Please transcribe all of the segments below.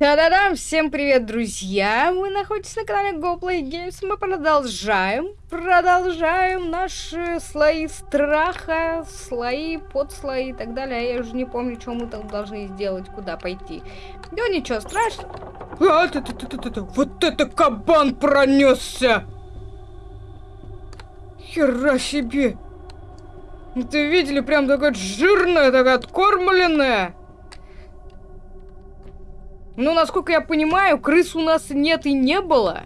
Та-да-дам! Всем привет, друзья! Вы находитесь на канале GoPlay Games. Мы продолжаем, продолжаем наши слои страха, слои, подслои и так далее. Я уже не помню, что мы там должны сделать, куда пойти. Да ничего страшного. А, т -т -т -т -т -т. Вот это кабан пронесся! Хера себе! Ты видели, прям такая жирная, такая откормленная. Ну, насколько я понимаю, крыс у нас нет и не было.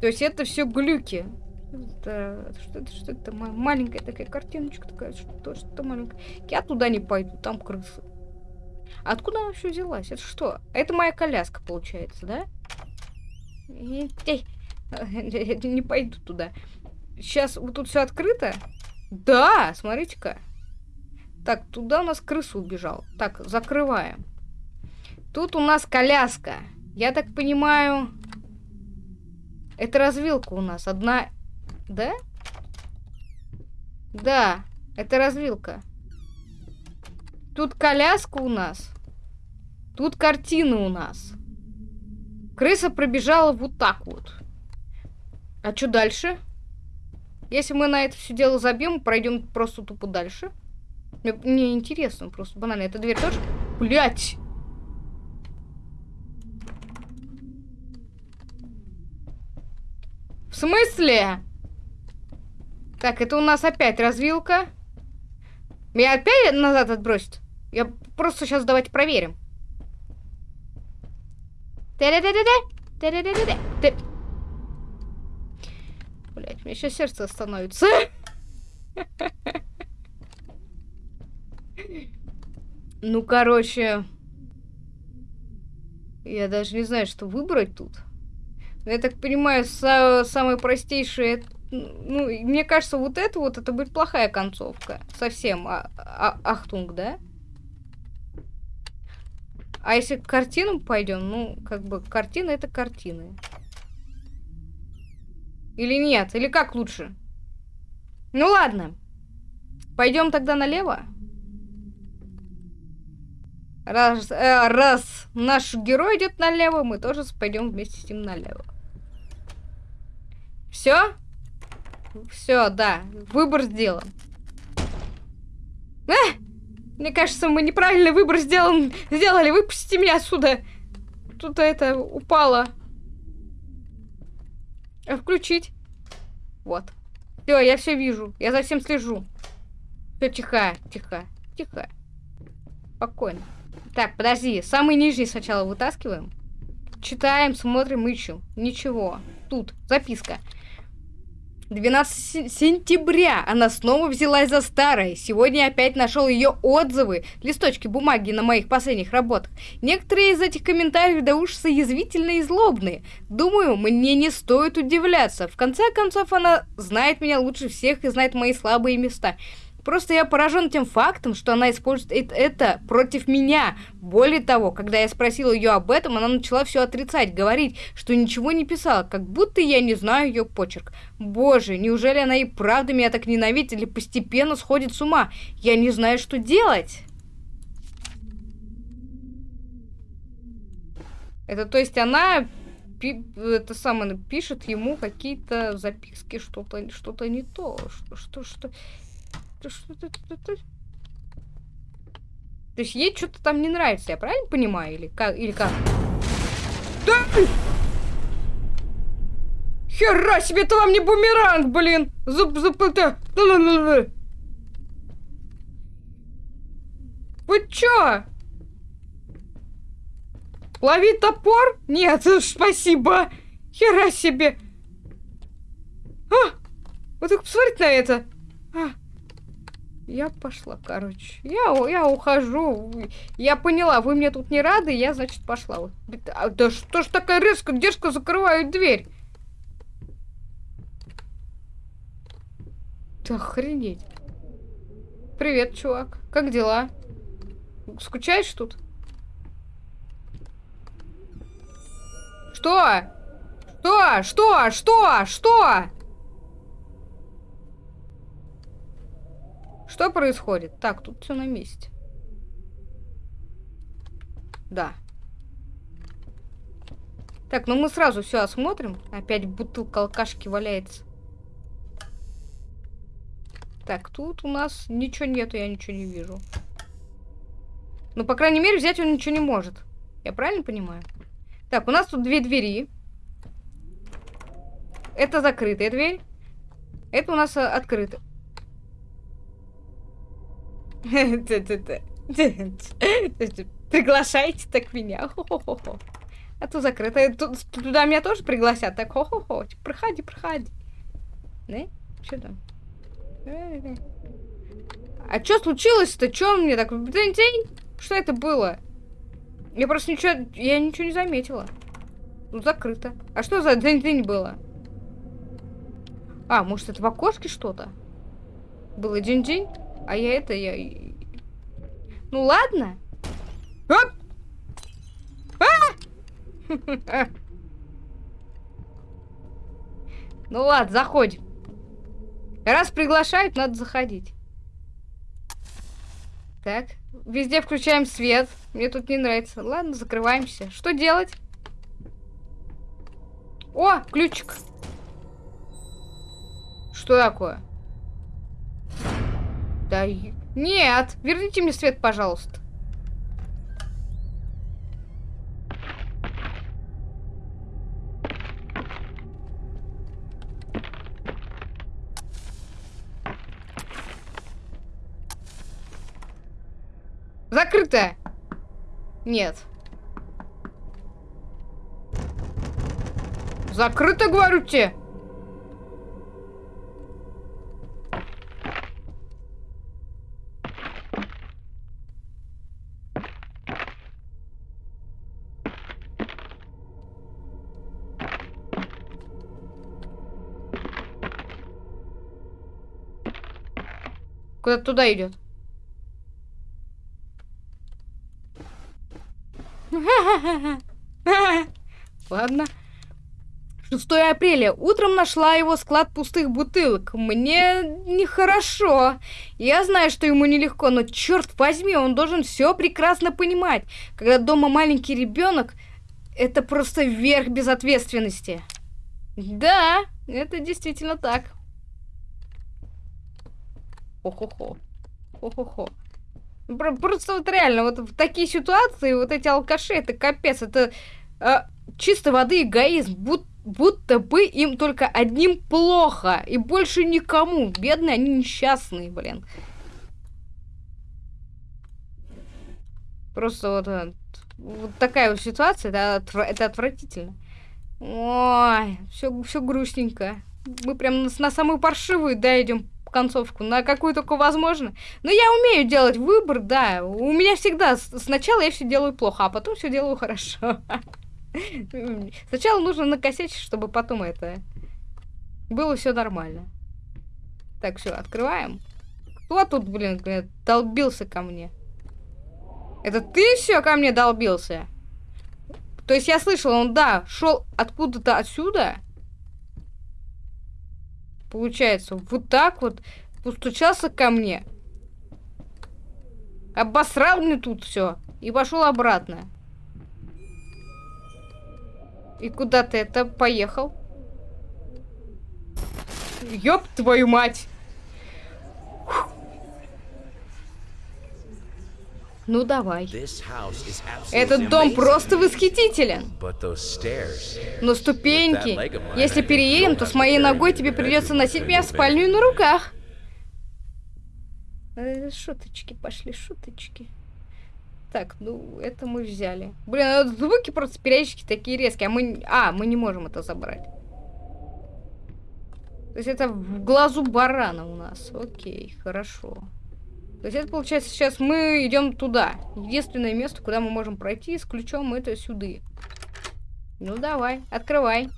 То есть это все глюки. Это, что это, что это? Маленькая такая картиночка такая, что что маленькая. Я туда не пойду, там крысы. Откуда она вообще взялась? Это что? Это моя коляска, получается, да? Не пойду туда. Сейчас вот тут все открыто. Да, смотрите-ка. Так, туда у нас крыса убежал. Так, закрываем. Тут у нас коляска. Я так понимаю... Это развилка у нас. Одна... Да? Да, это развилка. Тут коляска у нас. Тут картина у нас. Крыса пробежала вот так вот. А что дальше? Если мы на это все дело забьем, пройдем просто тупо дальше. Мне, мне интересно, просто банально. Эта дверь тоже... Блять! Смысле? Так, это у нас опять развилка. Меня опять назад отбросит? Я просто сейчас давайте проверим. Блять, мне сейчас сердце остановится. Ну, короче... Я даже не знаю, что выбрать тут. Я так понимаю, са самое простейшее... Ну, мне кажется, вот это вот, это будет плохая концовка. Совсем. А а Ахтунг, да? А если к картинам пойдем, ну, как бы, картины это картины. Или нет? Или как лучше? Ну ладно. Пойдем тогда налево. Раз, э, раз наш герой идет налево, мы тоже пойдем вместе с ним налево. Все? Все, да. Выбор сделан. А! Мне кажется, мы неправильный выбор сделан, сделали. Выпустите меня отсюда. Тут это упало. А включить? Вот. Все, я все вижу. Я за всем слежу. Все, тихо, тихо, тихо. Спокойно. Так, подожди. Самый нижний сначала вытаскиваем. Читаем, смотрим, ищем. Ничего. Тут записка. 12 сентября она снова взялась за старое. Сегодня опять нашел ее отзывы, листочки бумаги на моих последних работах. Некоторые из этих комментариев до ужаса язвительные и злобные. Думаю, мне не стоит удивляться. В конце концов, она знает меня лучше всех и знает мои слабые места. Просто я поражен тем фактом, что она использует это против меня. Более того, когда я спросил ее об этом, она начала все отрицать, говорить, что ничего не писала, как будто я не знаю ее почерк. Боже, неужели она и правда меня так ненавидит или постепенно сходит с ума? Я не знаю, что делать. Это то есть она это самое пишет ему какие-то записки, что-то что-то не то, что что что то есть ей что-то там не нравится, я правильно понимаю? Или как? Или как? Да! Хера себе, это вам не бумеранг, блин! Зуб, зуб, это... Вы чё? Лови топор? Нет, спасибо. Хера себе. А! Вот только посмотрите на это. А! Я пошла, короче. Я, я ухожу. Я поняла, вы мне тут не рады, я, значит, пошла. А, да что ж такая резко, дерзко закрывают дверь? Да охренеть. Привет, чувак. Как дела? Скучаешь тут? Что? Что? Что? Что? Что? Что происходит? Так, тут все на месте. Да. Так, ну мы сразу все осмотрим. Опять бутылка алкашки валяется. Так, тут у нас ничего нету, я ничего не вижу. Ну, по крайней мере, взять он ничего не может. Я правильно понимаю? Так, у нас тут две двери. Это закрытая дверь. Это у нас а, открыто. Приглашайте так меня. А то закрыто. Туда меня тоже пригласят. Так, хо-хо-хо. Проходи, проходи. Да? Что там? А что случилось-то? Что мне так... Что это было? Я просто ничего... Я ничего не заметила. Ну, закрыто. А что за день-день было? А, может, это в окошке что-то? Было день-день? А я это... Я... Ну, ладно. Оп! А! Ну ладно, заходим. Раз приглашают, надо заходить. Так, везде включаем свет. Мне тут не нравится. Ладно, закрываемся. Что делать? О, ключик. Что такое? Да, нет, верните мне свет, пожалуйста. Закрыто! Нет. Закрыто, говорю тебе! Куда туда идет? Ладно. 6 апреля. Утром нашла его склад пустых бутылок. Мне нехорошо. Я знаю, что ему нелегко, но черт возьми, он должен все прекрасно понимать. Когда дома маленький ребенок, это просто верх безответственности. Да, это действительно так. Хо-хо-хо. Хо-хо-хо. Просто вот реально, вот в такие ситуации, вот эти алкаши, это капец, это э, чисто воды эгоизм, будто, будто бы им только одним плохо, и больше никому. Бедные, они несчастные, блин. Просто вот, э, вот такая вот ситуация, это, это отвратительно. Ой, все, все грустненько. Мы прям на, на самую паршивую, да, идем концовку, на какую только возможно. Но я умею делать выбор, да. У меня всегда сначала я все делаю плохо, а потом все делаю хорошо. Сначала нужно накосячить, чтобы потом это было все нормально. Так, все, открываем. Кто тут, блин, долбился ко мне? Это ты все ко мне долбился? То есть я слышала, он, да, шел откуда-то отсюда, Получается, вот так вот постучался ко мне. Обосрал мне тут все. И пошел обратно. И куда ты это поехал? Ёб твою мать! Ну давай. Этот дом просто восхитителен. Но ступеньки. Если переедем, то с моей ногой тебе придется носить меня в спальню на руках. Э, шуточки пошли, шуточки. Так, ну, это мы взяли. Блин, а звуки просто периодически такие резкие. А мы... А, мы не можем это забрать. То есть это в глазу барана у нас. Окей, хорошо. То есть это получается сейчас мы идем туда. Единственное место, куда мы можем пройти с ключом, это сюда. Ну давай, открывай.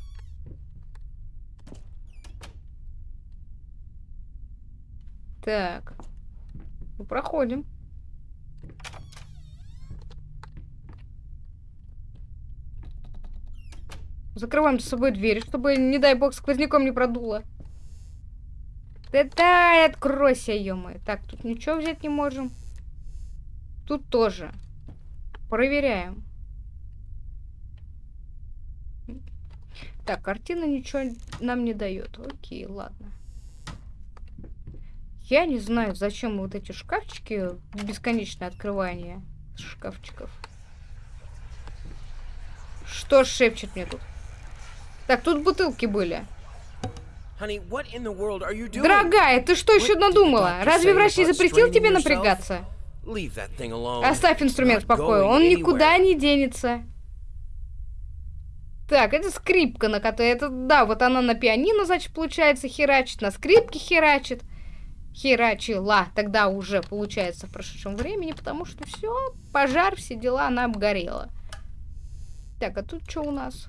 Так. Ну, проходим. Закрываем за собой дверь, чтобы, не дай бог, сквозняком не продуло. Да дай, откройся, ё -моё. Так, тут ничего взять не можем. Тут тоже. Проверяем. Так, картина ничего нам не дает. Окей, ладно. Я не знаю, зачем вот эти шкафчики, бесконечное открывание шкафчиков. Что шепчет мне тут? Так, тут бутылки были. Дорогая, ты что еще надумала? Разве врач не запретил тебе напрягаться? Оставь инструмент в покое, он никуда не денется. Так, это скрипка, на которой... Это, да, вот она на пианино, значит, получается, херачит, на скрипке херачит. Херачила тогда уже, получается, в прошедшем времени, потому что все, пожар, все дела, она обгорела. Так, а тут что у нас?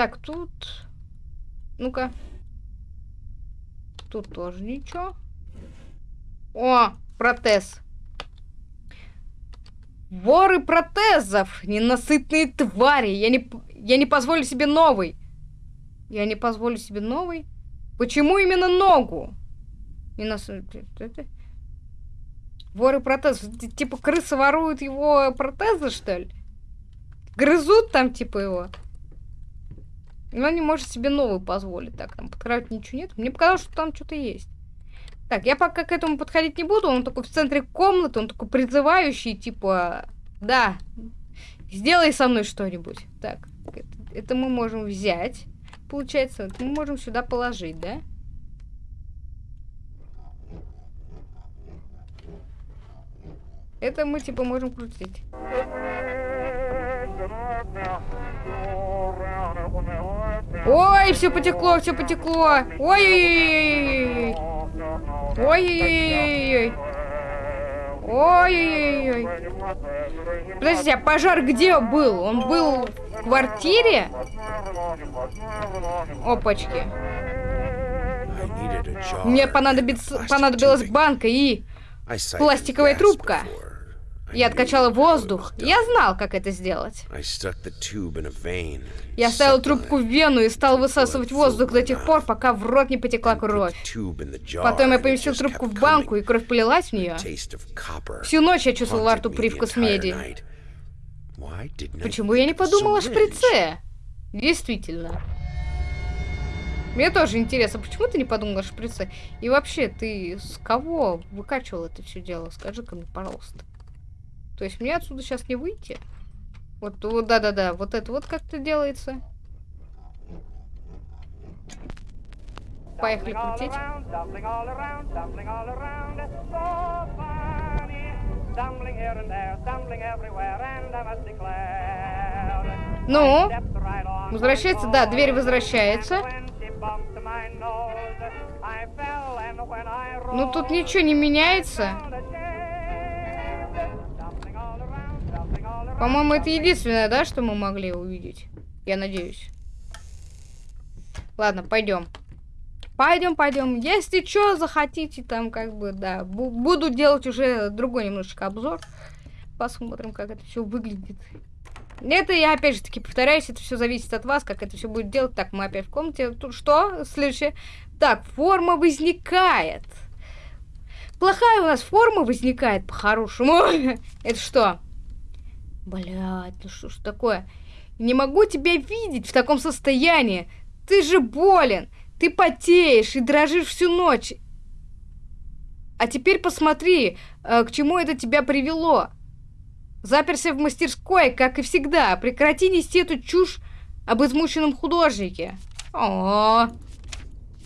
Так, тут... Ну-ка. Тут тоже ничего. О, протез. Воры протезов! Ненасытные твари! Я не, я не позволю себе новый. Я не позволю себе новый? Почему именно ногу? Ненасытные... Воры протезов. Типа крысы воруют его протезы, что ли? Грызут там, типа, его? Но не может себе новый позволить. Так, там под кровать ничего нет. Мне показалось, что там что-то есть. Так, я пока к этому подходить не буду. Он такой в центре комнаты, он такой призывающий, типа, да, сделай со мной что-нибудь. Так, это, это мы можем взять. Получается, это мы можем сюда положить, да? Это мы, типа, можем крутить. Ой, все потекло, все потекло. Ой-ой-ой. Ой-ой-ой. Ой-ой-ой. Подождите, а пожар где был? Он был в квартире? Опачки. Мне понадобится, понадобилась банка и пластиковая трубка. Я откачала воздух. Я знал, как это сделать. Я вставил трубку в вену и стал высасывать воздух до тех пор, пока в рот не потекла кровь. Потом я поместил трубку в банку, и кровь полилась в нее. Всю ночь я чувствовал во рту привкус меди. Почему я не подумал о шприце? Действительно. Мне тоже интересно, почему ты не подумал о шприце? И вообще, ты с кого выкачивал это все дело? Скажи-ка мне, пожалуйста. То есть мне отсюда сейчас не выйти? Вот, вот, да-да-да, вот это вот как-то делается. Поехали крутить. Ну, возвращается, да, дверь возвращается. Ну, тут ничего не меняется. По-моему, это единственное, да, что мы могли увидеть. Я надеюсь. Ладно, пойдем. Пойдем, пойдем. Если что захотите, там как бы, да, буду делать уже другой немножечко обзор. Посмотрим, как это все выглядит. Это я опять же таки повторяюсь, это все зависит от вас, как это все будет делать. Так, мы опять в комнате. Тут что? Следующее. Так, форма возникает. Плохая у нас форма возникает по-хорошему. это что? Блядь, ну что ж такое? Не могу тебя видеть в таком состоянии. Ты же болен. Ты потеешь и дрожишь всю ночь. А теперь посмотри, э, к чему это тебя привело. Заперся в мастерской, как и всегда. Прекрати нести эту чушь об измученном художнике. О, -о, -о.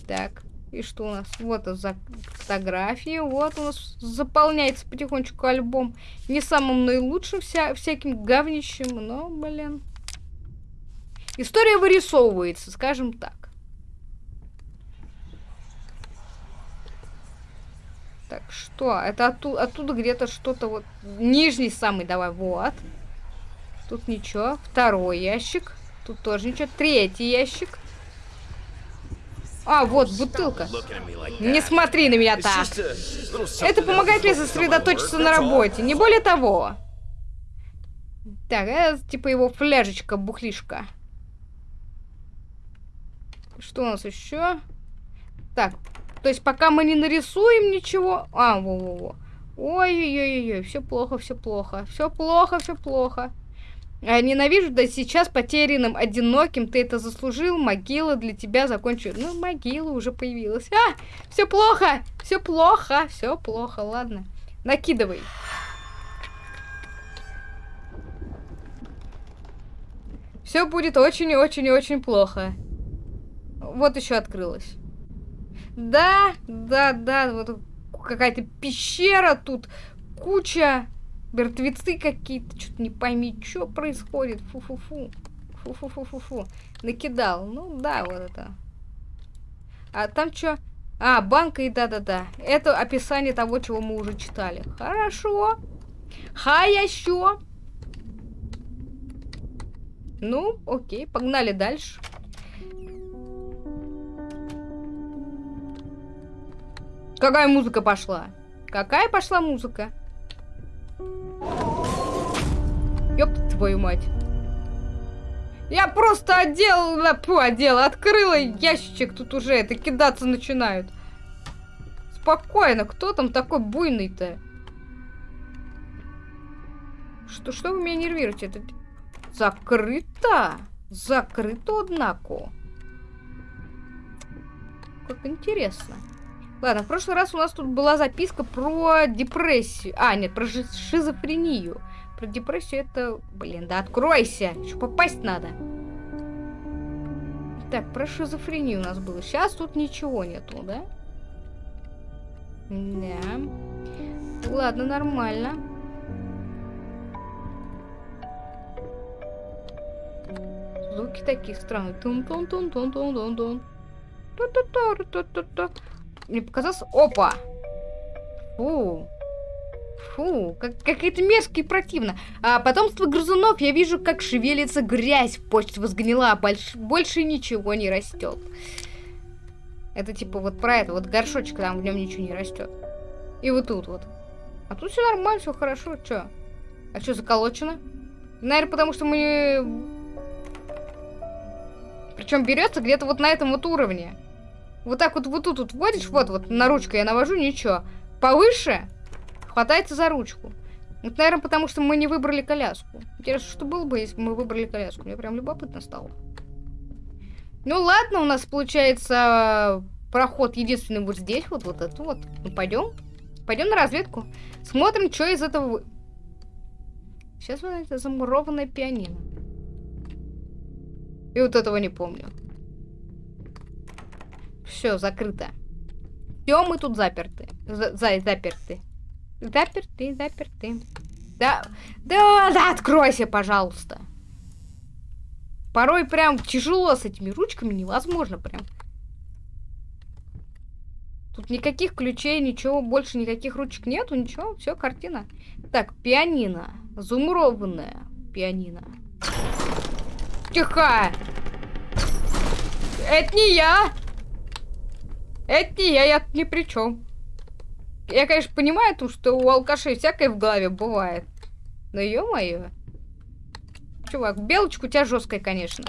Так. И что у нас? Вот за фотографии. Вот у нас заполняется потихонечку альбом. Не самым наилучшим вся, всяким говнищем, но, блин. История вырисовывается, скажем так. Так, что? Это оттуда, оттуда где-то что-то вот... Нижний самый, давай, вот. Тут ничего. Второй ящик. Тут тоже ничего. Третий ящик. А, вот, бутылка. Не смотри на меня так. Это помогает мне сосредоточиться на работе, не более того. Так, это типа его фляжечка, бухлишка. Что у нас еще? Так, то есть пока мы не нарисуем ничего... А, во-во-во. Ой-ой-ой-ой, все плохо, все плохо, все плохо, все плохо. А, ненавижу, да сейчас потерянным, одиноким, ты это заслужил, могила для тебя закончу. Ну, могила уже появилась. А, все плохо, все плохо, все плохо, ладно. Накидывай. Все будет очень-очень-очень плохо. Вот еще открылось. Да, да, да, вот какая-то пещера тут, куча мертвецы какие-то, что-то не пойми, что происходит, фу-фу-фу, фу-фу-фу-фу-фу, накидал, ну да, вот это. А там что? А, банка и да-да-да, это описание того, чего мы уже читали. Хорошо, хорошо. Ну, окей, погнали дальше. Какая музыка пошла? Какая пошла музыка? Ёб твою мать. Я просто одел, фу, одела, открыла ящичек, тут уже это кидаться начинают. Спокойно, кто там такой буйный-то? Что, что вы меня нервируете? Это закрыто? Закрыто, однако. Как интересно. Ладно, в прошлый раз у нас тут была записка про депрессию. А, нет, про шизофрению. Про депрессию это... Блин, да откройся! Еще попасть надо. Так, про шизофрению у нас было. Сейчас тут ничего нету, да? Да. Ладно, нормально. Звуки такие странные. Тун-тун-тун-тун-тун-тун-тун. Ту-ту-ту-ту-ту-ту. Мне показалось... Опа! Фу. Фу, как, какая-то мерзко и противно. А потомство грызунов, я вижу, как шевелится грязь, почва сгнила, больш, больше ничего не растет. Это типа вот про это, вот горшочек, там в нем ничего не растет. И вот тут вот. А тут все нормально, все хорошо, что? А что заколочено? Наверное, потому что мы... Причем берется где-то вот на этом вот уровне. Вот так вот вот тут вот вводишь, вот, вот на ручку я навожу, ничего. Повыше хватается за ручку. Вот, наверное, потому что мы не выбрали коляску. Интересно, что было бы, если бы мы выбрали коляску? Мне прям любопытно стало. Ну ладно, у нас получается проход единственный вот здесь, вот, вот это вот. Ну пойдем. Пойдем на разведку. Смотрим, что из этого... Сейчас вот это замурованное пианино. И вот этого не помню. Все, закрыто. Все, мы тут заперты. За, за заперты. Заперты, заперты. Да, да, да, откройся, пожалуйста. Порой прям тяжело с этими ручками, невозможно прям. Тут никаких ключей, ничего, больше никаких ручек нету, ничего, все, картина. Так, пианино. Зумурованное пианино. Тихо! Это не я! Это не я, я ни при чем. Я, конечно, понимаю, то, что у алкашей всякое в голове бывает. Но ё-моё. Чувак, белочка у тебя жесткая, конечно.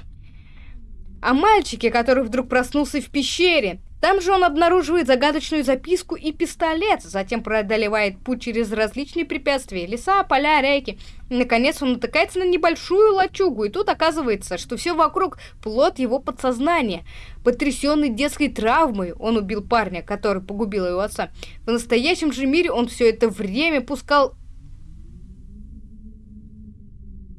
А мальчике, который вдруг проснулся в пещере, там же он обнаруживает загадочную записку и пистолет, затем преодолевает путь через различные препятствия, леса, поля, реки. Наконец он натыкается на небольшую лачугу, и тут оказывается, что все вокруг плод его подсознания. Потрясенный детской травмой, он убил парня, который погубил его отца. В настоящем же мире он все это время пускал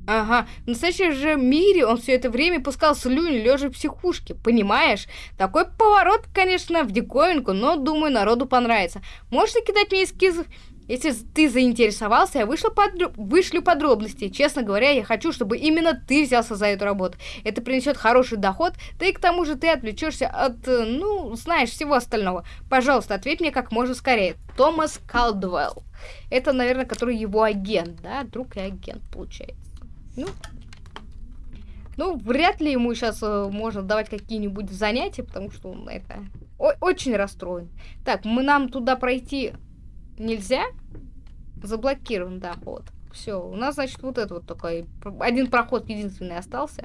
Ага, в настоящем же мире он все это время пускал слюни, лежа в психушке, понимаешь? Такой поворот, конечно, в диковинку, но, думаю, народу понравится. Можешь кидать мне эскизы? Если ты заинтересовался, я вышла подро... вышлю подробности. Честно говоря, я хочу, чтобы именно ты взялся за эту работу. Это принесет хороший доход, да и к тому же ты отвлечешься от, э, ну, знаешь, всего остального. Пожалуйста, ответь мне как можно скорее. Томас Калдвелл. Это, наверное, который его агент, да? Друг и агент, получается. Ну, ну, вряд ли ему сейчас э, можно давать какие-нибудь занятия, потому что он это очень расстроен. Так, мы нам туда пройти нельзя? Заблокирован доход. Все, у нас, значит, вот это вот такой один проход единственный остался.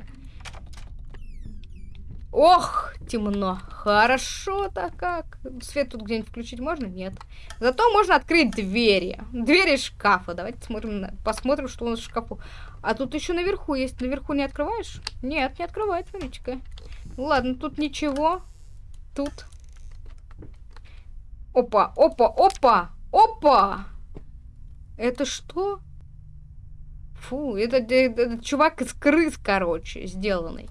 Ох, темно. Хорошо-то как. Свет тут где-нибудь включить можно? Нет. Зато можно открыть двери. Двери шкафа. Давайте смотрим, посмотрим, что у нас в шкафу. А тут еще наверху есть. Наверху не открываешь? Нет, не открывает, смотрите-ка. Ладно, тут ничего. Тут. Опа, опа, опа, опа! Это что? Фу, это, это, это чувак из крыс, короче, сделанный.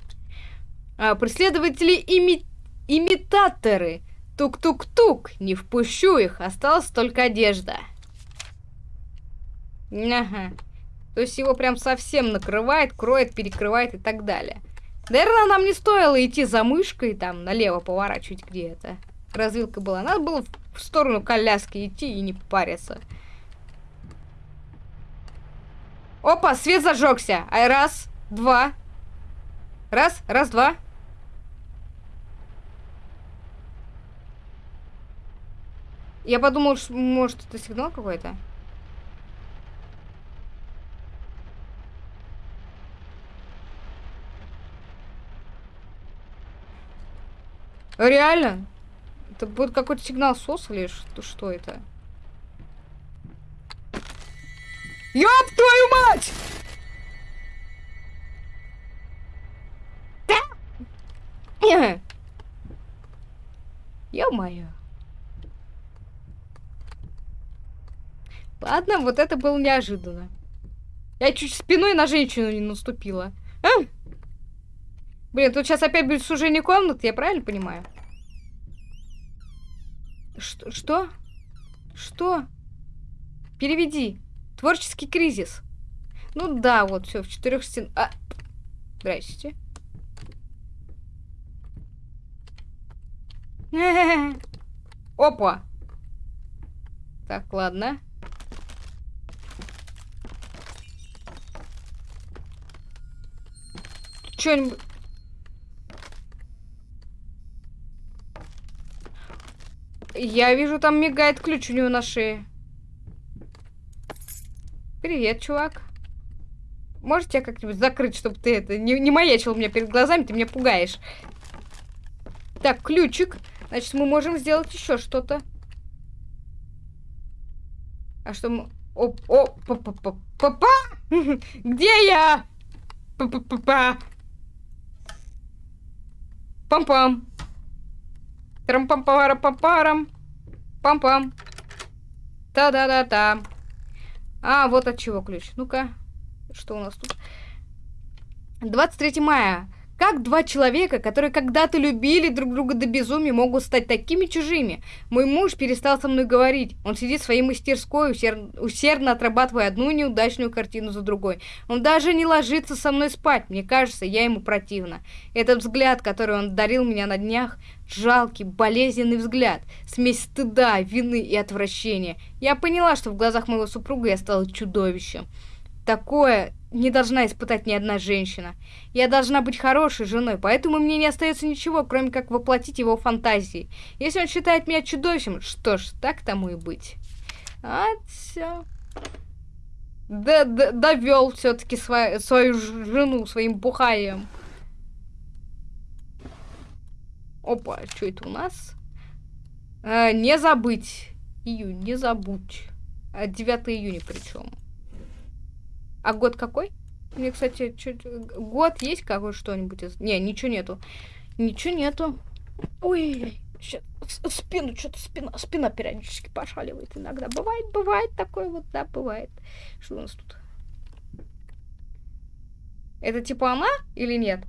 А, преследователи ими... имитаторы. Тук-тук-тук. Не впущу их. Осталась только одежда. Ага. То есть его прям совсем накрывает, кроет, перекрывает и так далее. Наверное, нам не стоило идти за мышкой, там, налево поворачивать, где это. Развилка была. Надо было в сторону коляски идти и не париться. Опа, свет зажегся. Ай, раз, два. Раз, раз, два. Я подумал, что, может, это сигнал какой-то? Реально? Это будет какой-то сигнал СОС или что, что это? Ёб твою мать! Да! Ё-моё. Ладно, вот это было неожиданно. Я чуть спиной на женщину не наступила. А? Блин, тут сейчас опять будет сужение комнат, я правильно понимаю? Что? Что? Что? Переведи. Творческий кризис. Ну да, вот, все, в четырех стен... А... Здрасте. Опа! Так, ладно. Что-нибудь... Я вижу, там мигает ключ у него на шее. Привет, чувак. Можете тебя как-нибудь закрыть, чтобы ты это не, не маячил меня перед глазами, ты меня пугаешь. Так, ключик. Значит, мы можем сделать еще что-то. А что мы... О, о, па па па па Где я? Па па па па Пам-пам. Трам-пам-пара-пам-парам. Пам-пам. Та-да-да-та. А, вот от чего ключ. Ну-ка, что у нас тут? 23 мая. Как два человека, которые когда-то любили друг друга до безумия, могут стать такими чужими? Мой муж перестал со мной говорить. Он сидит в своей мастерской, усер... усердно отрабатывая одну неудачную картину за другой. Он даже не ложится со мной спать. Мне кажется, я ему противна. Этот взгляд, который он дарил меня на днях, жалкий, болезненный взгляд, смесь стыда, вины и отвращения. Я поняла, что в глазах моего супруга я стала чудовищем. Такое не должна испытать ни одна женщина. Я должна быть хорошей женой, поэтому мне не остается ничего, кроме как воплотить его фантазии. Если он считает меня чудовищем, что ж, так тому и быть. А, все. Да, да, довел все-таки свою, жену своим бухаем. Опа, что это у нас? А, не забыть. Июнь, не забудь. 9 июня причем. А год какой? Мне, кстати, чуть... год есть какой что-нибудь? Из... Не, ничего нету. Ничего нету. Ой, сейчас спину, что-то спина, спина периодически пошаливает иногда. Бывает, бывает такое вот, да, бывает. Что у нас тут? Это типа она или нет?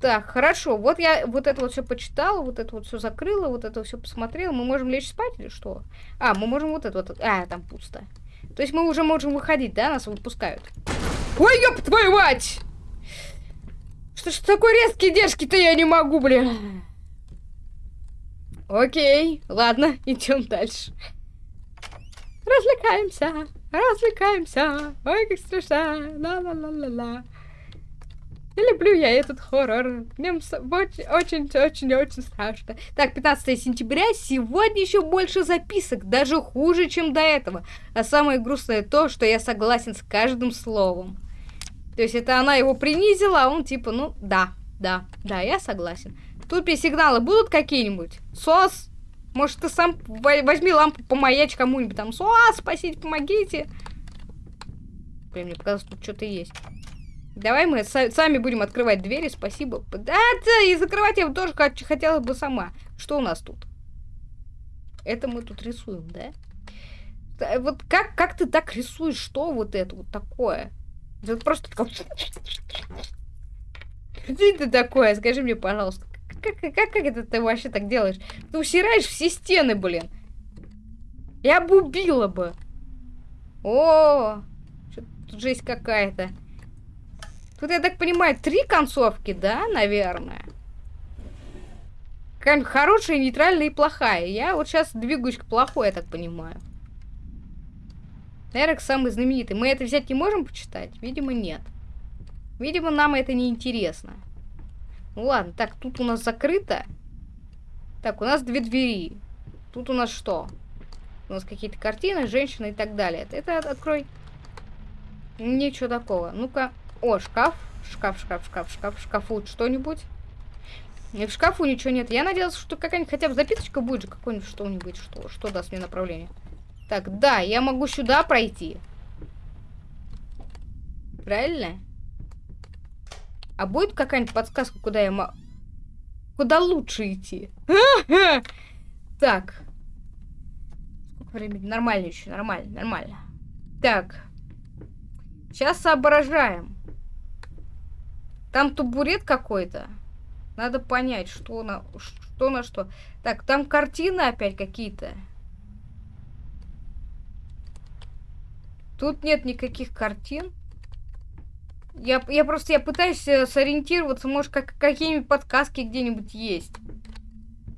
Так, хорошо. Вот я вот это вот все почитала, вот это вот все закрыла, вот это все посмотрела. Мы можем лечь спать или что? А, мы можем вот это вот. А, там пусто. То есть мы уже можем выходить, да? Нас выпускают. Ой, ёб твою мать! Что ж такой резкий дерзкий-то я не могу, блин. Окей, ладно, идем дальше. Развлекаемся, развлекаемся. Ой, как страшно. Ла-ла-ла-ла-ла. Не люблю я этот хоррор. Мне очень-очень-очень страшно. Так, 15 сентября. Сегодня еще больше записок. Даже хуже, чем до этого. А самое грустное то, что я согласен с каждым словом. То есть это она его принизила, а он типа, ну, да, да, да, я согласен. Тут сигналы будут какие-нибудь? СОС? Может, ты сам возьми лампу, помаячь кому-нибудь там. СОС, спасите, помогите. Блин, мне показалось, тут что-то есть. Давай мы сами будем открывать двери, спасибо. Да, да, и закрывать я тоже хотела бы сама. Что у нас тут? Это мы тут рисуем, да? Вот как, как ты так рисуешь? Что вот это вот такое? Это просто. Что это такое? Скажи мне, пожалуйста. Как, как, как это ты вообще так делаешь? Ты усираешь все стены, блин. Я бы убила бы. О, тут жесть какая-то. Тут, я так понимаю, три концовки, да, наверное? Хорошая, нейтральная и плохая. Я вот сейчас двигаюсь к плохой, я так понимаю. Эрик самый знаменитый. Мы это взять не можем почитать? Видимо, нет. Видимо, нам это не интересно. Ну ладно, так, тут у нас закрыто. Так, у нас две двери. Тут у нас что? У нас какие-то картины, женщины и так далее. Это открой. Ничего такого. Ну-ка. О, шкаф. Шкаф, шкаф, шкаф, шкаф. Шкафу что-нибудь. И в шкафу ничего нет. Я надеялась, что какая-нибудь хотя бы записочка будет же, какой-нибудь что-нибудь, что, что даст мне направление. Так, да, я могу сюда пройти. Правильно? А будет какая-нибудь подсказка, куда я могу... Куда лучше идти? Так. Сколько времени? Нормально еще, нормально, нормально. Так. Сейчас соображаем. Там табурет какой-то. Надо понять, что на что. На что. Так, там картины опять какие-то. Тут нет никаких картин. Я, я просто я пытаюсь э, сориентироваться, может, как, какие-нибудь подсказки где-нибудь есть.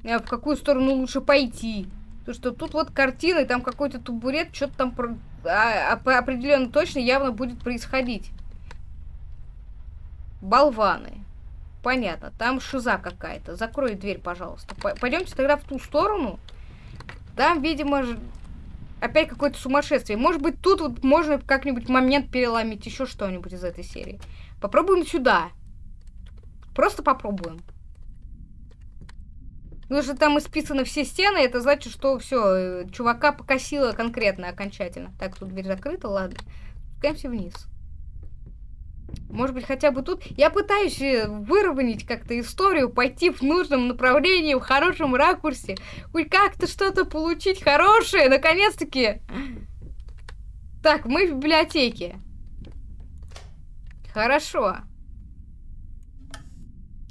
А в какую сторону лучше пойти. Потому что тут вот картины, там какой-то табурет, что-то там про, а, а, определенно точно явно будет происходить. Болваны. Понятно, там шиза какая-то. Закрой дверь, пожалуйста. Пойдемте тогда в ту сторону. Там, видимо, опять какое-то сумасшествие. Может быть, тут вот можно как-нибудь момент переломить, еще что-нибудь из этой серии. Попробуем сюда. Просто попробуем. Потому что там исписаны все стены, это значит, что все, э, чувака покосило конкретно, окончательно. Так, тут дверь закрыта, ладно. Спускаемся вниз. Может быть, хотя бы тут... Я пытаюсь э, выровнять как-то историю, пойти в нужном направлении, в хорошем ракурсе. Хоть как-то что-то получить хорошее, наконец-таки. Так, мы в библиотеке. Хорошо.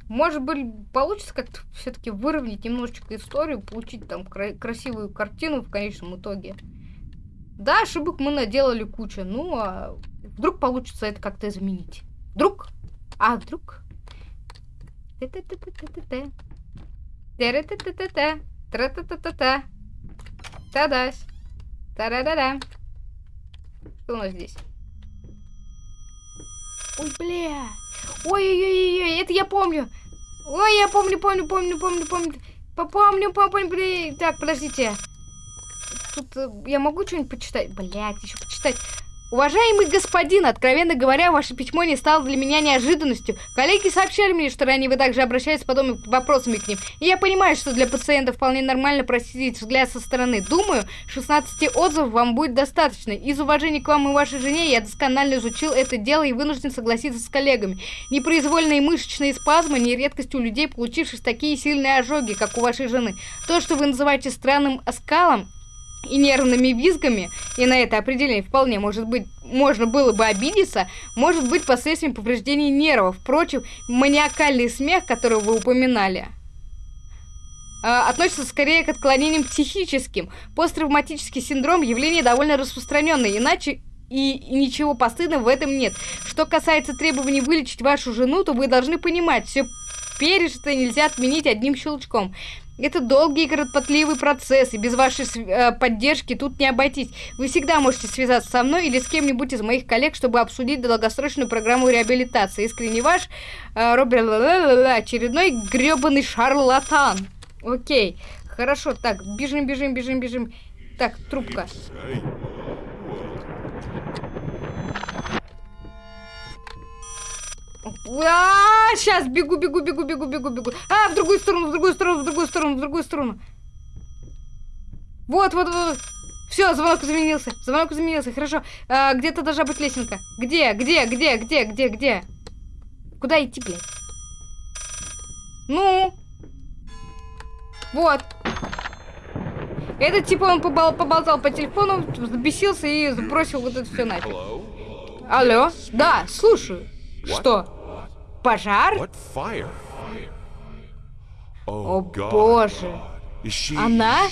Может быть, получится как-то все-таки выровнять немножечко историю, получить там кра красивую картину в конечном итоге. Да, ошибок мы наделали кучу, ну а Вдруг получится это как-то изменить. Вдруг? А, вдруг? Тра-та-та-та. Та-дась. Та-да-да-да. Что у нас здесь? Ой, бля. Ой-ой-ой, это я помню. Ой, я помню, помню, помню, помню, помню. Попомню, помню, блин. Так, подождите. Тут э, я могу что-нибудь почитать? Блять, еще почитать. Уважаемый господин, откровенно говоря, ваше письмо не стало для меня неожиданностью. Коллеги сообщали мне, что ранее вы также обращались с подобными вопросами к ним. И я понимаю, что для пациента вполне нормально просить взгляд со стороны. Думаю, 16 отзывов вам будет достаточно. Из уважения к вам и вашей жене я досконально изучил это дело и вынужден согласиться с коллегами. Непроизвольные мышечные спазмы не редкость у людей, получивших такие сильные ожоги, как у вашей жены. То, что вы называете странным оскалом, и нервными визгами, и на это определение вполне может быть, можно было бы обидеться, может быть последствием повреждений нервов. Впрочем, маниакальный смех, который вы упоминали, а, относится скорее к отклонениям психическим. Посттравматический синдром – явление довольно распространенное, иначе и ничего постыдного в этом нет. Что касается требований вылечить вашу жену, то вы должны понимать, все пережитое нельзя отменить одним щелчком. Это долгий и кропотливый процесс, и без вашей э, поддержки тут не обойтись. Вы всегда можете связаться со мной или с кем-нибудь из моих коллег, чтобы обсудить долгосрочную программу реабилитации. Искренне ваш э, Роберт очередной гребаный шарлатан. Окей, хорошо, так, бежим, бежим, бежим, бежим. Так, трубка. А, сейчас бегу, бегу, бегу, бегу, бегу, бегу. А, в другую сторону, в другую сторону, в другую сторону, в другую сторону. Вот, вот, вот. Все, звонок изменился. Звонок изменился, хорошо. А, где-то должна быть лесенка. Где, где, где, где, где, где? Куда идти, блядь? Ну? Вот. Этот типа он побол поболтал по телефону, взбесился и сбросил вот это все нафиг. Алло? Да, слушаю. Что? Пожар? О боже. Она?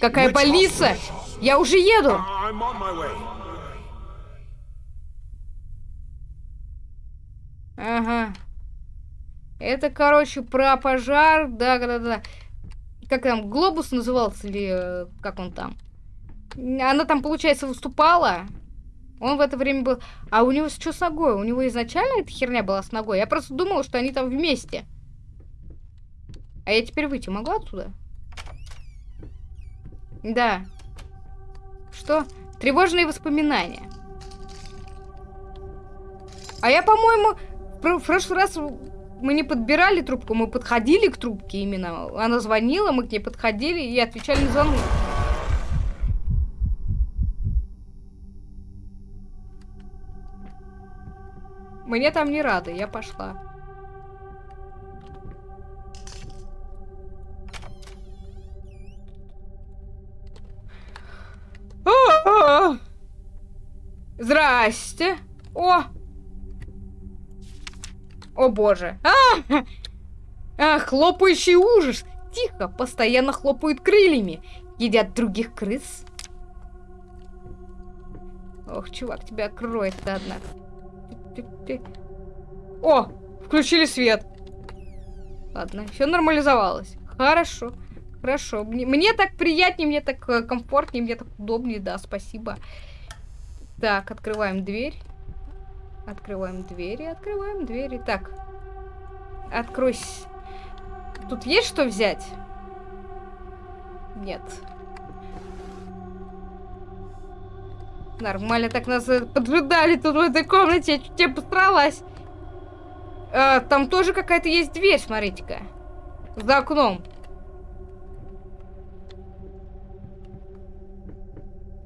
Какая полиция? Я уже еду. Ага. Это, короче, про пожар. Да, да, да. Как там, глобус назывался или э, как он там? Она там, получается, выступала. Он в это время был... А у него что с ногой? У него изначально эта херня была с ногой? Я просто думала, что они там вместе. А я теперь выйти могу отсюда? Да. Что? Тревожные воспоминания. А я, по-моему, в прошлый раз мы не подбирали трубку, мы подходили к трубке именно. Она звонила, мы к ней подходили и отвечали на звонок. Мне там не рады, я пошла. Здрасте. О! О боже. А! а! Хлопающий ужас. Тихо, постоянно хлопают крыльями. Едят других крыс. Ох, чувак, тебя кроет-то, однако. О, включили свет. Ладно, все нормализовалось. Хорошо, хорошо. Мне, мне так приятнее, мне так э, комфортнее, мне так удобнее, да, спасибо. Так, открываем дверь. Открываем двери, открываем двери. Так, откройся. Тут есть что взять? Нет. Нормально так нас э, поджидали тут в этой комнате. Я чуть не постаралась. А, там тоже какая-то есть дверь, смотрите-ка. За окном.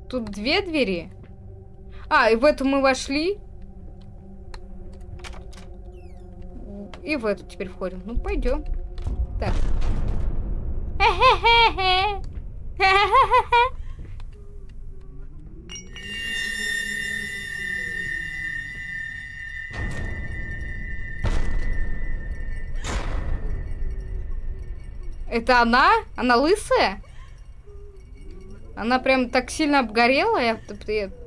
Тут две двери. А, и в эту мы вошли. И в эту теперь входим. Ну, пойдем. Так. Это она? Она лысая? Она прям так сильно обгорела,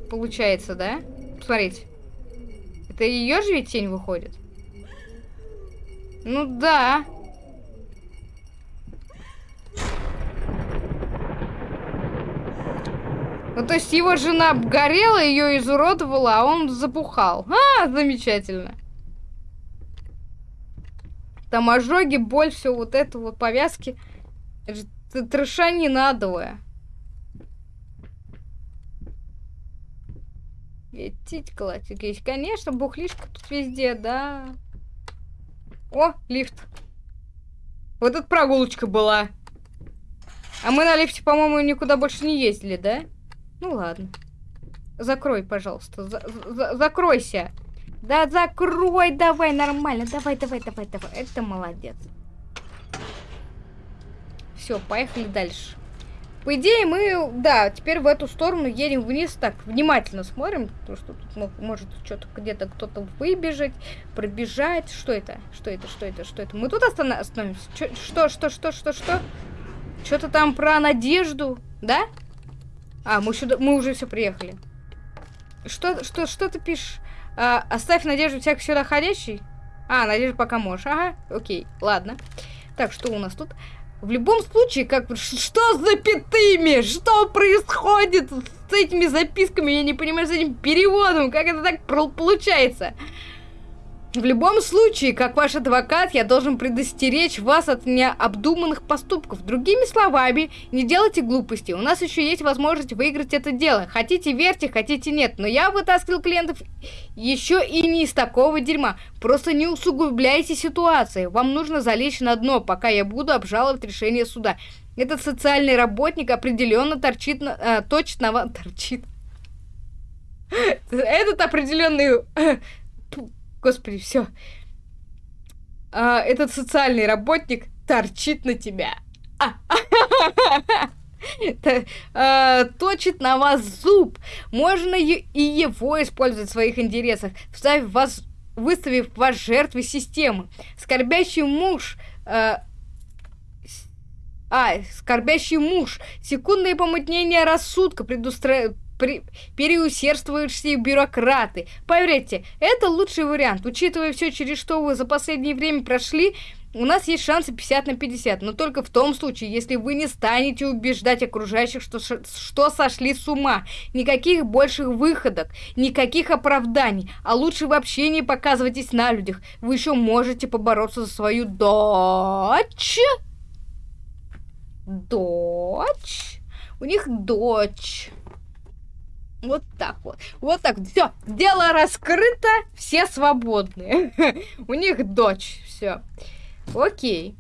получается, да? Посмотрите. Это ее же ведь тень выходит? Ну да. Ну, то есть его жена обгорела, ее изуродовала, а он запухал. А, замечательно. Там ожоги, боль, все вот это вот, повязки. Это трешанина адовая. Тить классик есть. Конечно, бухлишка тут везде, да. О, лифт. Вот эта прогулочка была. А мы на лифте, по-моему, никуда больше не ездили, да? Ну ладно. Закрой, пожалуйста. За за закройся. Да закрой, давай, нормально. Давай, давай, давай, давай. Это молодец. Все, поехали дальше. По идее, мы, да, теперь в эту сторону едем вниз. Так, внимательно смотрим, потому что тут может что-то где-то кто-то выбежать, пробежать. Что это? Что это? Что это? Что это? Мы тут остановимся? Что, что, что, что, что? Что-то там про надежду, да? А, мы, сюда, мы уже все приехали. Что, что, что ты пишешь? А, оставь надежду всяк сюда ходящий. А, надежду пока можешь. Ага, окей, ладно. Так, что у нас тут? В любом случае, как что с запятыми? Что происходит с этими записками? Я не понимаю, с этим переводом. Как это так получается? В любом случае, как ваш адвокат, я должен предостеречь вас от необдуманных поступков. Другими словами, не делайте глупости. У нас еще есть возможность выиграть это дело. Хотите верьте, хотите нет. Но я вытаскивал клиентов еще и не из такого дерьма. Просто не усугубляйте ситуацию. Вам нужно залечь на дно, пока я буду обжаловать решение суда. Этот социальный работник определенно торчит, э, точно торчит. Этот определенный Господи, все. А, этот социальный работник торчит на тебя. А. Точит на вас зуб. Можно и его использовать в своих интересах, вставив вас, выставив вас жертвой системы. Скорбящий муж а, а, скорбящий муж. Секундное помутнение рассудка предустра при... переусердствующие бюрократы. Поверьте, это лучший вариант. Учитывая все, через что вы за последнее время прошли, у нас есть шансы 50 на 50, но только в том случае, если вы не станете убеждать окружающих, что, что сошли с ума. Никаких больших выходок, никаких оправданий, а лучше вообще не показывайтесь на людях. Вы еще можете побороться за свою дочь. Дочь? У них дочь. Вот так вот. Вот так. Все. Дело раскрыто. Все свободны. У них дочь. Все. Окей.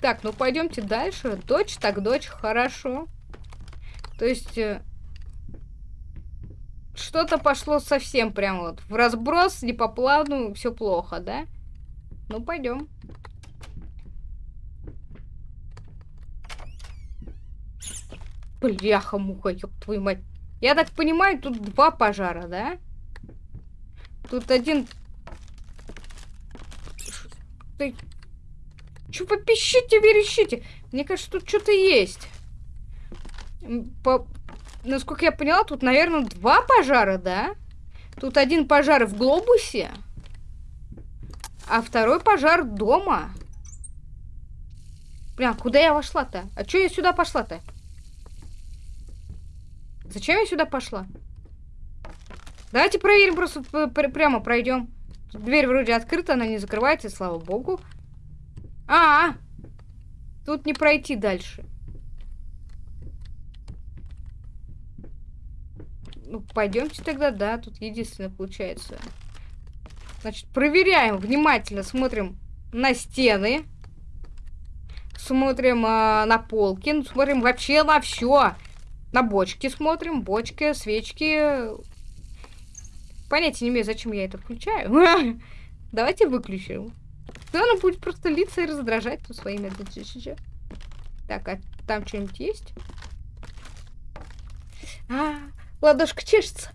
Так, ну пойдемте дальше. Дочь, так дочь, хорошо. То есть... Э, что-то пошло совсем прям вот в разброс, не по плану, все плохо, да? Ну, пойдем. Бляха-муха, ёб твою мать. Я так понимаю, тут два пожара, да? Тут один... Ты... Чё вы пищите, верещите? Мне кажется, тут что-то есть. По... Насколько я поняла, тут, наверное, два пожара, да? Тут один пожар в глобусе, а второй пожар дома. Бля, куда я вошла-то? А чё я сюда пошла-то? Зачем я сюда пошла? Давайте проверим, просто прямо пройдем. Дверь вроде открыта, она не закрывается, слава богу. А, -а, -а! тут не пройти дальше. Ну, пойдемте тогда, да, тут единственное получается. Значит, проверяем внимательно, смотрим на стены. Смотрим э, на полки, ну, смотрим вообще на все. На бочки смотрим. Бочки, свечки. Понятия не имею, зачем я это включаю. Давайте выключим. Да, она будет просто литься и раздражать тут своими... Так, а там что-нибудь есть? А, ладошка чешется.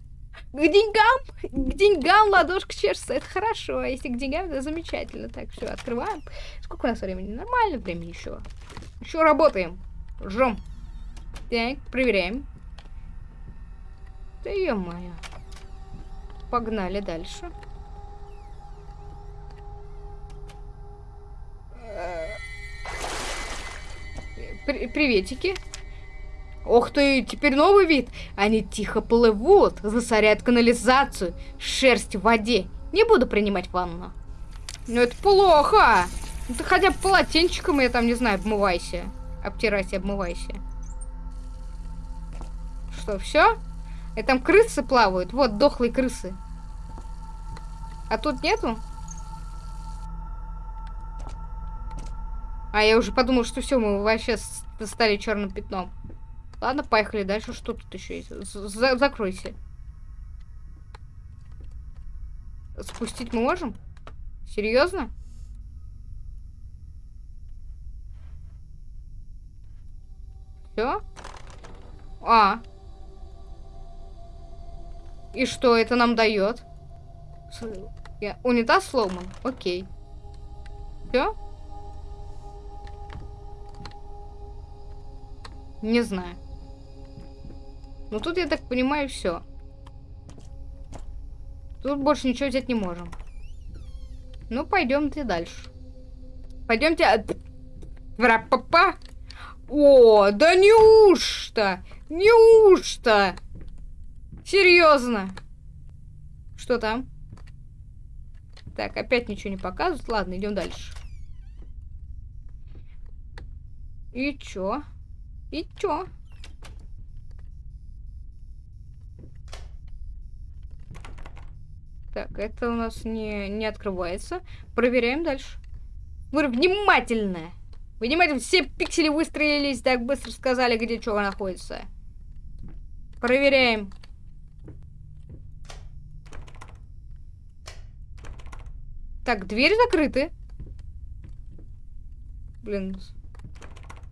К деньгам, к деньгам ладошка чешется. Это хорошо. А если к деньгам, это замечательно. Так, все, открываем. Сколько у нас времени? Нормально времени еще. Еще работаем. Жжем. Так, проверяем. Да ё-моё. Погнали дальше. При приветики. Ох ты, теперь новый вид. Они тихо плывут, засоряют канализацию, шерсть в воде. Не буду принимать ванну. Ну это плохо. Ты хотя бы полотенчиком, я там, не знаю, обмывайся. Обтирайся, обмывайся что, все? И там крысы плавают. Вот, дохлые крысы. А тут нету? А я уже подумал, что все, мы вообще стали черным пятном. Ладно, поехали дальше. Что тут еще есть? За закройся. Спустить мы можем? Серьезно? Все? А, и что это нам дает? Унитаз сломан. Окей. Все? Не знаю. Ну тут, я так понимаю, все. Тут больше ничего взять не можем. Ну, пойдемте дальше. Пойдемте... Врапапа. О, да неужто? Неужто? Серьезно. Что там? Так, опять ничего не показывают. Ладно, идем дальше. И чё? И чё? Так, это у нас не, не открывается. Проверяем дальше. Вы внимательно! Внимательно, все пиксели выстроились, так быстро сказали, где что находится. Проверяем. Так, двери закрыты. Блин.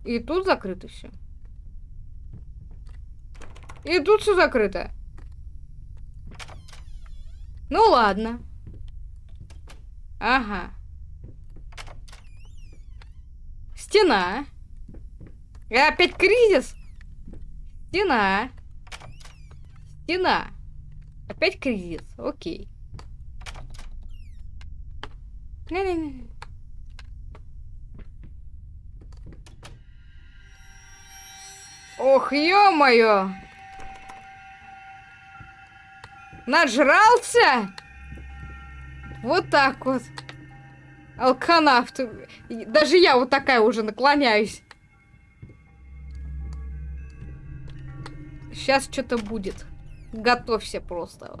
И тут закрыто все. И тут все закрыто. Ну ладно. Ага. Стена. И опять кризис. Стена. Стена. Опять кризис. Окей. Не-не-не. Ох, ё-моё! Нажрался? Вот так вот. Алканавт. Даже я вот такая уже наклоняюсь. Сейчас что-то будет. Готовься просто.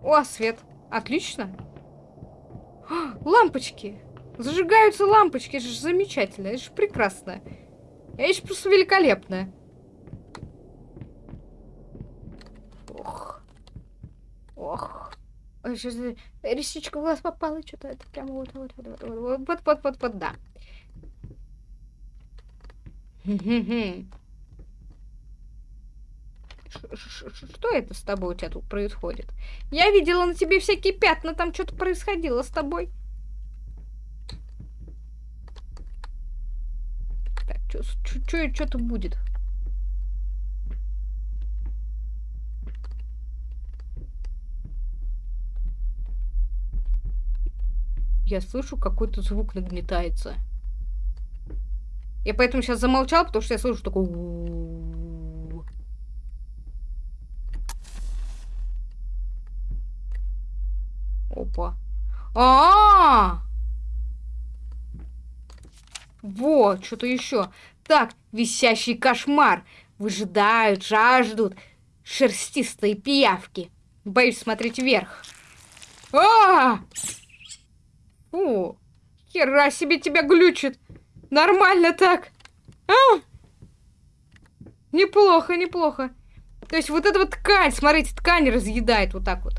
О, свет. Отлично. лампочки. Зажигаются лампочки. Это же замечательно. Это же прекрасно. Это же просто великолепно. Ох. Ох. Сейчас ресничка в глаз попала, что-то это прямо вот, вот, вот, вот, вот, вот, вот, вот, вот, да. Что это с тобой у тебя тут происходит? Я видела на тебе всякие пятна, там что-то происходило с тобой. Так, что-то будет. Я слышу, какой-то звук нагнетается. Я поэтому сейчас замолчал, потому что я слышу такой... Опа. А, -а, -а! Вот, что-то еще. Так, висящий кошмар. Выжидают, жаждут. Шерстистые пиявки. Боюсь смотреть вверх. А! О, хера себе тебя глючит. Нормально так. А! Неплохо, неплохо. То есть вот эта вот ткань, смотрите, ткань разъедает вот так вот.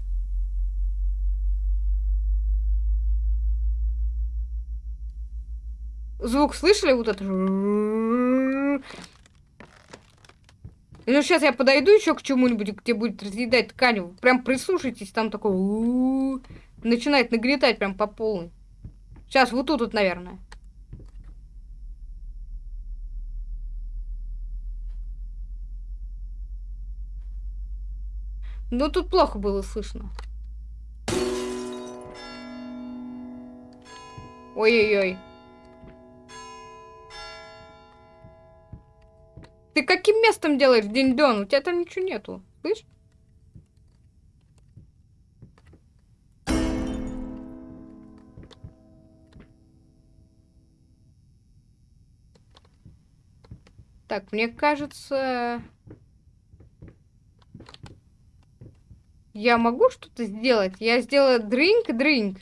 Звук слышали вот это? Ну, сейчас я подойду еще к чему-нибудь, где будет разъедать ткань. Прям прислушайтесь, там такой... Начинает нагнетать прям по полной. Сейчас, вот тут, вот, наверное. Ну, тут плохо было слышно. Ой-ой-ой. Ты каким местом делаешь день дон? У тебя там ничего нету. Слышь? Так, мне кажется... Я могу что-то сделать? Я сделала дринк-дринк.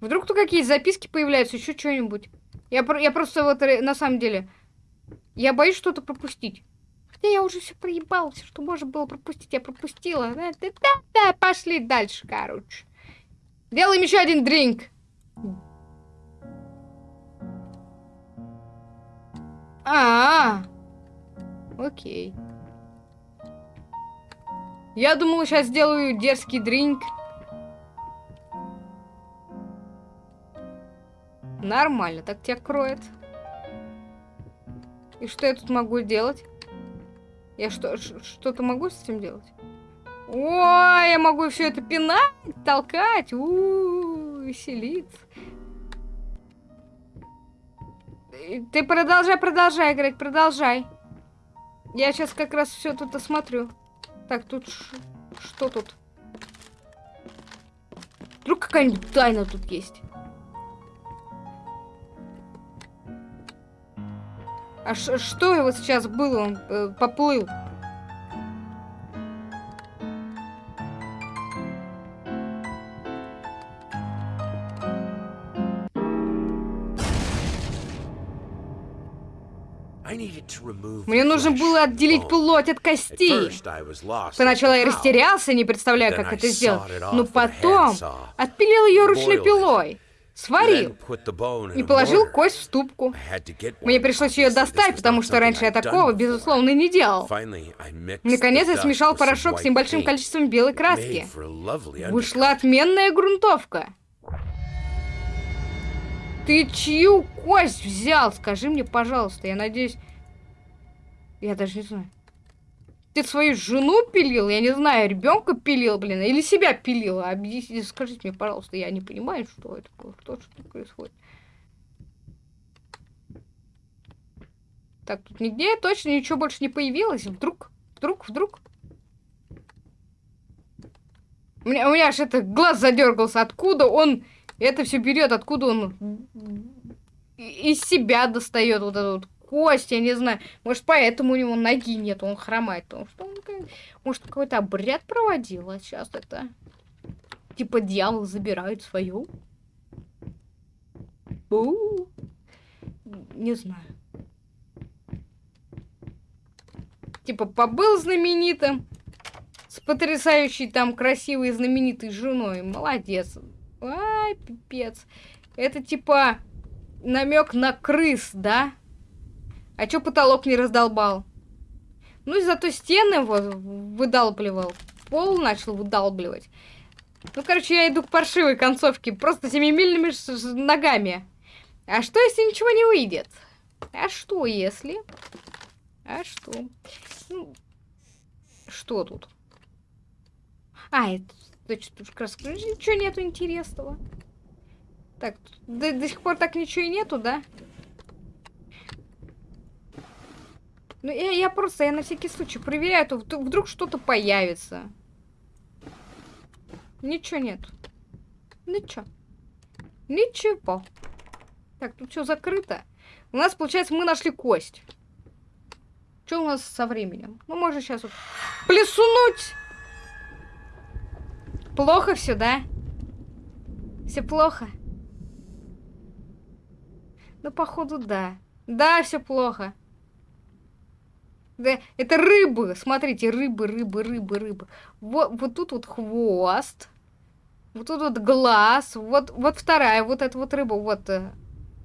Вдруг тут какие записки появляются, еще что-нибудь. Я, я просто вот на самом деле... Я боюсь что-то пропустить. Хотя я уже все проебал, все, что можно было пропустить, я пропустила. Да-да-да, пошли дальше, короче. Делаем еще один дринк. А, -а, а, окей. Я думала, сейчас сделаю дерзкий дринк. Нормально, так тебя кроет. И что я тут могу делать? Я что, что-то могу с этим делать? Ой, я могу все это пинать, толкать, -у, -у веселиться. Ты продолжай, продолжай играть, продолжай. Я сейчас как раз все тут осмотрю. Так, тут... Что тут? Вдруг какая-нибудь тайна тут есть? А что его сейчас было? Он э, поплыл. Мне нужно было отделить плоть от костей. Сначала я растерялся, не представляя, как это сделать. Но потом отпилил ее ручной пилой. Сварил и положил кость в ступку. Мне пришлось ее достать, потому что раньше я такого, безусловно, не делал. Наконец я смешал порошок с небольшим количеством белой краски. Вышла отменная грунтовка. Ты чью кость взял? Скажи мне, пожалуйста. Я надеюсь... Я даже не знаю. Ты свою жену пилил? Я не знаю, ребенка пилил, блин, или себя пилил? Объясните, скажите мне, пожалуйста, я не понимаю, что это такое, что, что происходит. Так, тут нигде точно ничего больше не появилось. Вдруг, вдруг, вдруг. У меня, у меня аж это глаз задергался. Откуда он это все берет, откуда он из себя достает вот эту вот кость, я не знаю. Может, поэтому у него ноги нет, он хромает. Потому что он, может, какой-то обряд проводил, а сейчас это... Типа дьявол забирает свою. У Не знаю. Типа побыл знаменитым, с потрясающей там красивой знаменитой женой. Молодец. Ай, пипец. Это типа намек на крыс, да? А чё потолок не раздолбал? Ну зато стены вот выдалбливал. Пол начал выдалбливать. Ну, короче, я иду к паршивой концовке. Просто семимильными ногами. А что, если ничего не выйдет? А что, если? А что? Ну, что тут? А, это Значит, тут раз ничего нету интересного. Так, до, до сих пор так ничего и нету, да? Ну, я, я просто, я на всякий случай проверяю, то вдруг что-то появится. Ничего нет. Ничего. Ничего. Так, тут все закрыто. У нас, получается, мы нашли кость. Что у нас со временем? Ну, можно сейчас вот плесунуть. Плохо все, да? Все плохо? Ну, походу, да. Да, все плохо. Да, это рыбы. Смотрите, рыбы, рыбы, рыбы, рыбы. Вот, вот тут вот хвост. Вот тут вот глаз. Вот, вот вторая, вот эта вот рыба. Вот, э,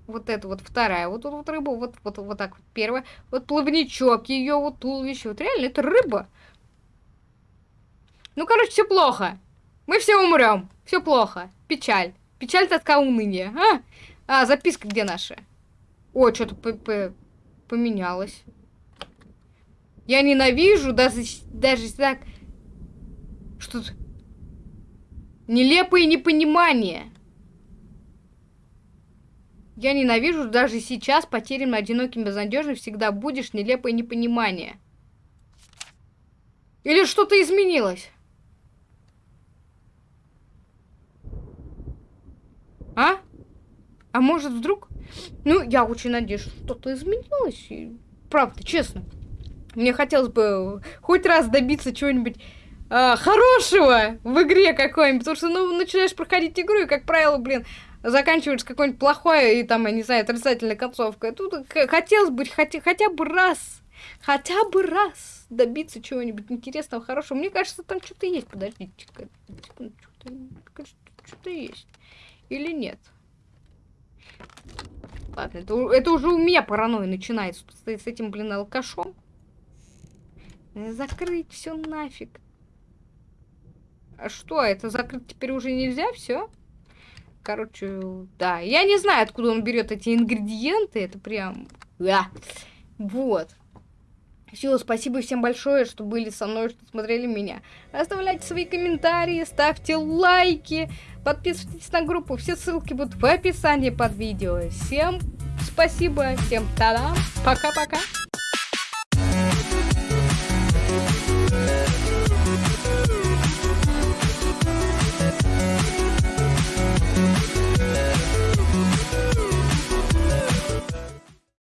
вот эта вот вторая. Вот тут вот рыба. Вот, вот, вот так вот первая. Вот плавничок ее, вот туловище. Вот реально, это рыба. Ну, короче, все плохо. Мы все умрем. Все плохо. Печаль. Печаль, тоска, уныние. А, а записка где наша? О, что-то поменялось. Я ненавижу даже, даже так... Что то Нелепое непонимание. Я ненавижу даже сейчас, потерянным, одиноким, безнадежным, всегда будешь нелепое непонимание. Или что-то изменилось? А? А может вдруг? Ну, я очень надеюсь, что что-то изменилось. И, правда, честно. Мне хотелось бы хоть раз добиться чего-нибудь э, хорошего в игре какой-нибудь. Потому что, ну, начинаешь проходить игру, и, как правило, блин, заканчиваешь какой-нибудь плохой и там, я не знаю, отрицательной концовкой. Тут хотелось бы хотя, хотя бы раз, хотя бы раз добиться чего-нибудь интересного, хорошего. Мне кажется, там что-то есть. Подождите-ка. Что-то есть. Или нет? Ладно, это, это уже у меня паранойя начинается с, с этим, блин, алкашом. Э, закрыть все нафиг. А что, это закрыть теперь уже нельзя? Все? Короче, да. Я не знаю, откуда он берет эти ингредиенты. Это прям... Да. Вот. Все, спасибо всем большое, что были со мной, что смотрели меня. Оставляйте свои комментарии, ставьте лайки, подписывайтесь на группу. Все ссылки будут в описании под видео. Всем спасибо, всем та-дам, пока-пока.